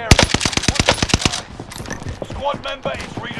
area. Squad member is redeploying.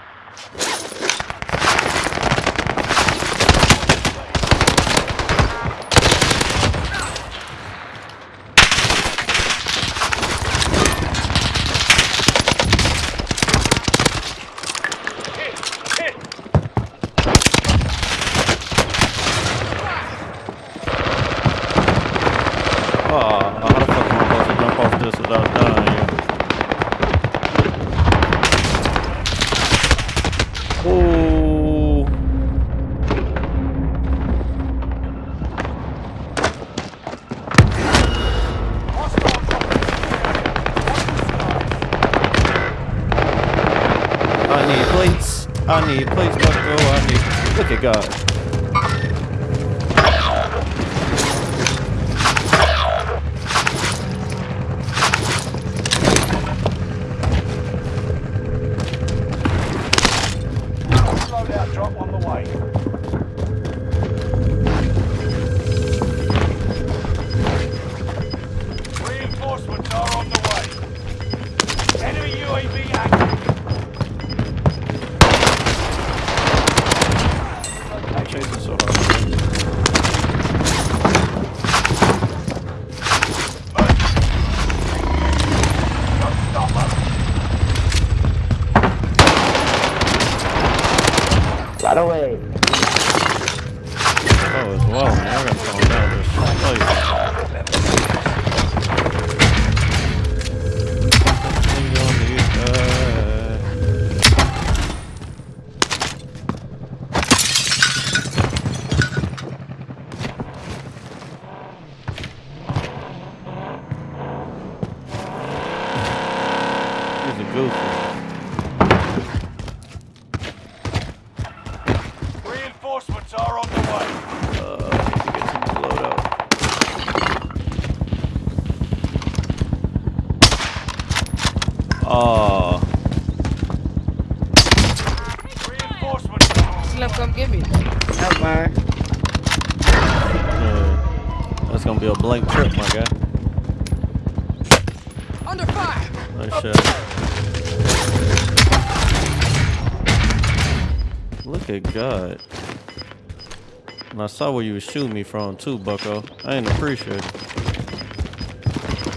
I need need. Look at God. Oh, as well, man. I gotta calm down this. Uh, He's a goofy. Oh, Reinforcements. Slim, come get me. Never mind. uh, that's gonna be a blank trip, my guy. Under fire. Nice shot. Look at God. And I saw where you was shooting me from too, Bucko. I didn't appreciate it.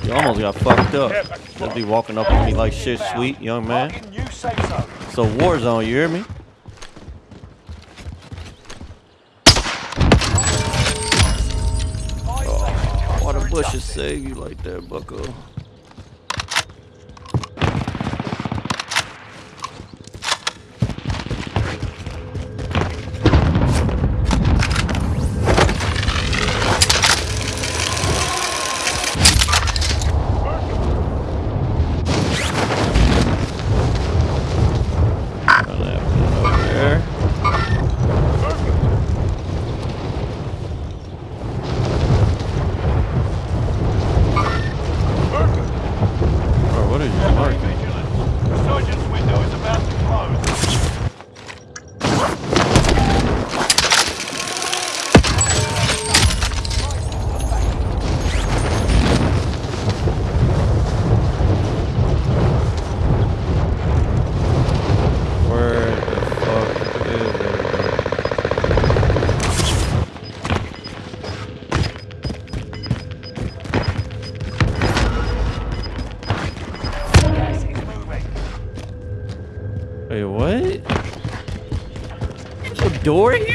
You almost got fucked up. Just be walking up on me like shit, sweet young man. It's war zone, you hear me? Seconds. Why the bushes save you like that, Bucko? Door here?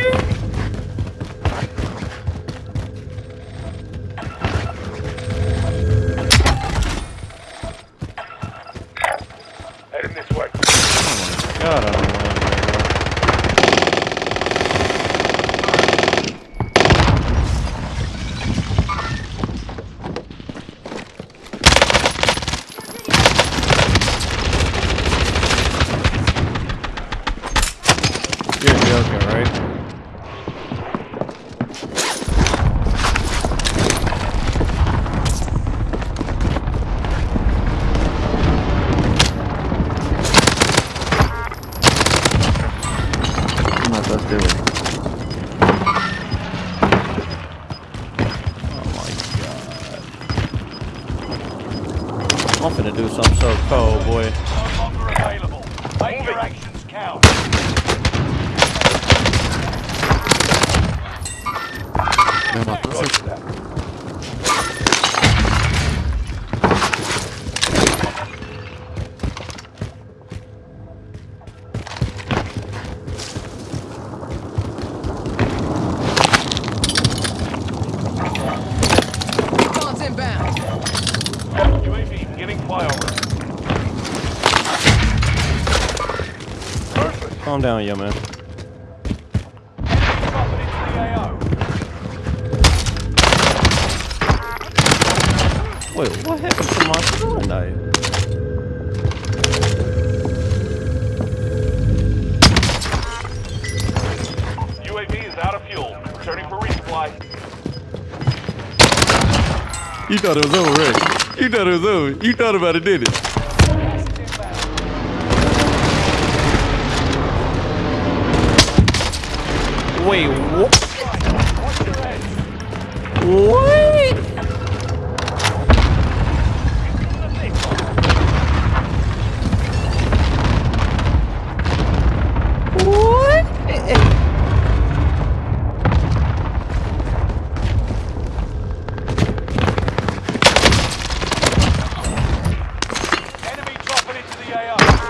Come on, let's do it. Oh my god. I'm finna do something so cold, boy. No longer available. Calm down, yo man. Dropping into the AO. Wait, what happened to my throwing knife? UAV is out of fuel. Returning for resupply. You thought it was over, right? You thought it was over. You thought about it, did it? Gas is inbound. Wait, what? What? Enemy dropping into the AO.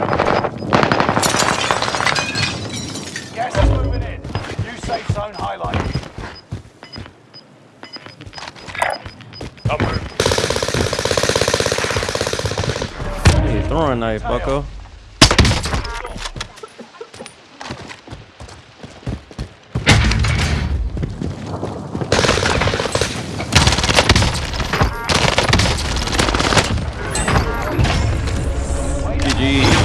Hey, yeah, throwing knife, bucko. GG.